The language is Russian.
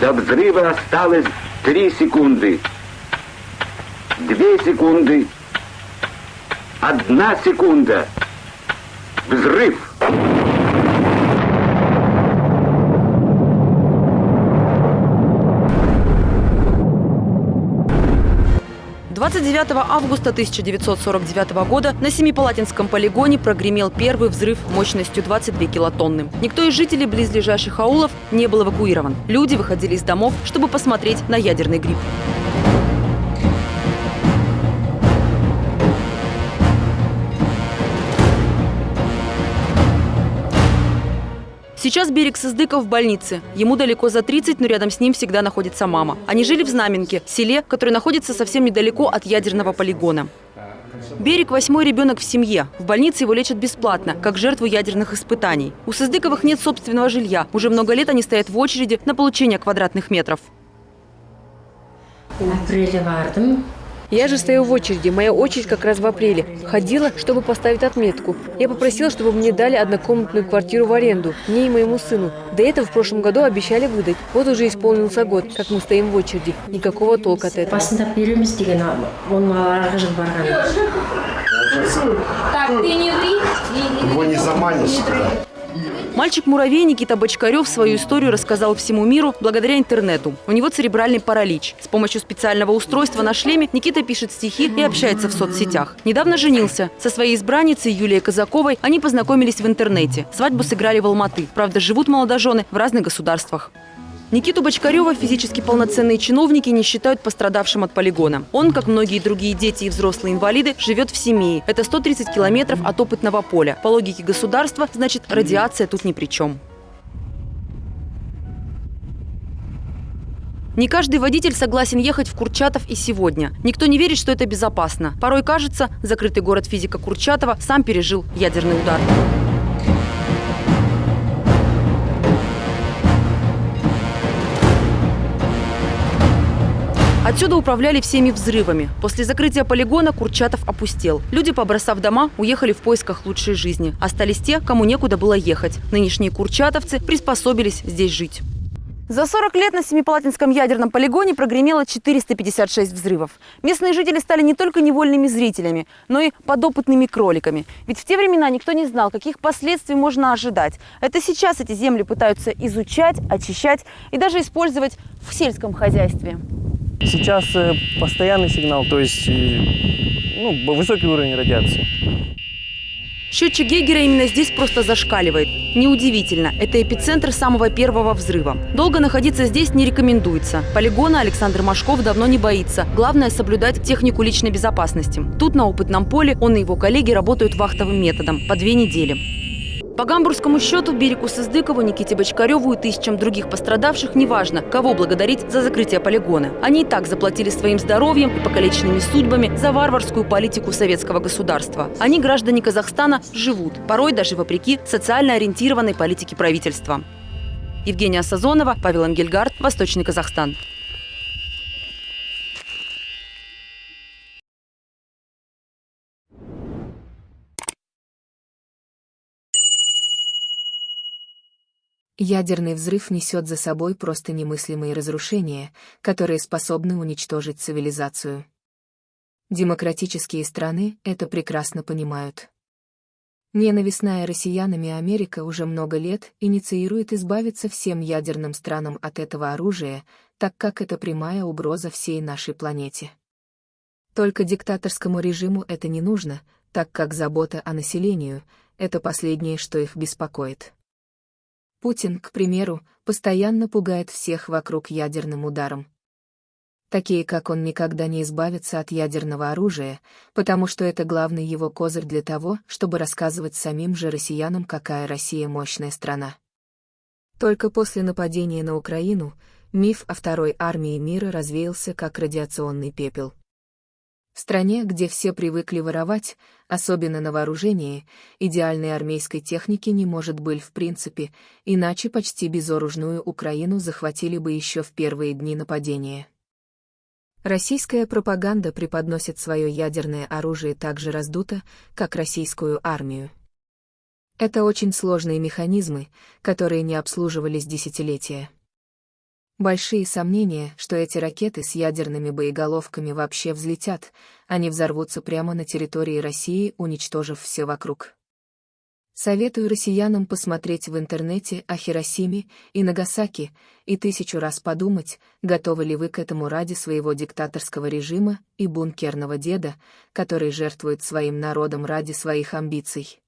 До взрыва осталось три секунды. Две секунды. Одна секунда. Взрыв. 29 августа 1949 года на Семипалатинском полигоне прогремел первый взрыв мощностью 22 килотонны. Никто из жителей близлежащих аулов не был эвакуирован. Люди выходили из домов, чтобы посмотреть на ядерный гриб. Сейчас берег Сыздыков в больнице. Ему далеко за 30, но рядом с ним всегда находится мама. Они жили в Знаменке, селе, которое находится совсем недалеко от ядерного полигона. Берег – восьмой ребенок в семье. В больнице его лечат бесплатно, как жертву ядерных испытаний. У Сыздыковых нет собственного жилья. Уже много лет они стоят в очереди на получение квадратных метров. Я же стою в очереди. Моя очередь как раз в апреле. Ходила, чтобы поставить отметку. Я попросила, чтобы мне дали однокомнатную квартиру в аренду. Мне и моему сыну. До этого в прошлом году обещали выдать. Вот уже исполнился год, как мы стоим в очереди. Никакого толка от этого. Так, ты не вы. Его не заманишь туда. Мальчик-муравей Никита Бочкарев свою историю рассказал всему миру благодаря интернету. У него церебральный паралич. С помощью специального устройства на шлеме Никита пишет стихи и общается в соцсетях. Недавно женился. Со своей избранницей Юлией Казаковой они познакомились в интернете. Свадьбу сыграли в Алматы. Правда, живут молодожены в разных государствах. Никиту Бочкарева физически полноценные чиновники не считают пострадавшим от полигона. Он, как многие другие дети и взрослые инвалиды, живет в семье. Это 130 километров от опытного поля. По логике государства, значит, радиация тут ни при чем. Не каждый водитель согласен ехать в Курчатов и сегодня. Никто не верит, что это безопасно. Порой кажется, закрытый город физика Курчатова сам пережил ядерный удар. Отсюда управляли всеми взрывами. После закрытия полигона Курчатов опустел. Люди, побросав дома, уехали в поисках лучшей жизни. Остались те, кому некуда было ехать. Нынешние курчатовцы приспособились здесь жить. За 40 лет на Семипалатинском ядерном полигоне прогремело 456 взрывов. Местные жители стали не только невольными зрителями, но и подопытными кроликами. Ведь в те времена никто не знал, каких последствий можно ожидать. Это сейчас эти земли пытаются изучать, очищать и даже использовать в сельском хозяйстве. Сейчас э, постоянный сигнал, то есть э, ну, высокий уровень радиации. Счетчик Гейгера именно здесь просто зашкаливает. Неудивительно, это эпицентр самого первого взрыва. Долго находиться здесь не рекомендуется. Полигона Александр Машков давно не боится. Главное – соблюдать технику личной безопасности. Тут на опытном поле он и его коллеги работают вахтовым методом по две недели. По гамбургскому счету Берегу Сыздыкову, Никите Бочкареву и тысячам других пострадавших неважно, кого благодарить за закрытие полигона. Они и так заплатили своим здоровьем и покалеченными судьбами за варварскую политику советского государства. Они, граждане Казахстана, живут, порой даже вопреки социально ориентированной политике правительства. Евгения Сазонова, Павел Ангельгард, Восточный Казахстан. Ядерный взрыв несет за собой просто немыслимые разрушения, которые способны уничтожить цивилизацию. Демократические страны это прекрасно понимают. Ненавистная россиянами Америка уже много лет инициирует избавиться всем ядерным странам от этого оружия, так как это прямая угроза всей нашей планете. Только диктаторскому режиму это не нужно, так как забота о населении — это последнее, что их беспокоит. Путин, к примеру, постоянно пугает всех вокруг ядерным ударом. Такие, как он, никогда не избавятся от ядерного оружия, потому что это главный его козырь для того, чтобы рассказывать самим же россиянам, какая Россия мощная страна. Только после нападения на Украину миф о второй армии мира развеялся как радиационный пепел. В стране, где все привыкли воровать, особенно на вооружении, идеальной армейской техники не может быть в принципе, иначе почти безоружную Украину захватили бы еще в первые дни нападения. Российская пропаганда преподносит свое ядерное оружие так же раздуто, как российскую армию. Это очень сложные механизмы, которые не обслуживались десятилетия. Большие сомнения, что эти ракеты с ядерными боеголовками вообще взлетят, они взорвутся прямо на территории России, уничтожив все вокруг. Советую россиянам посмотреть в интернете о Хиросиме и Нагасаки и тысячу раз подумать, готовы ли вы к этому ради своего диктаторского режима и бункерного деда, который жертвует своим народом ради своих амбиций.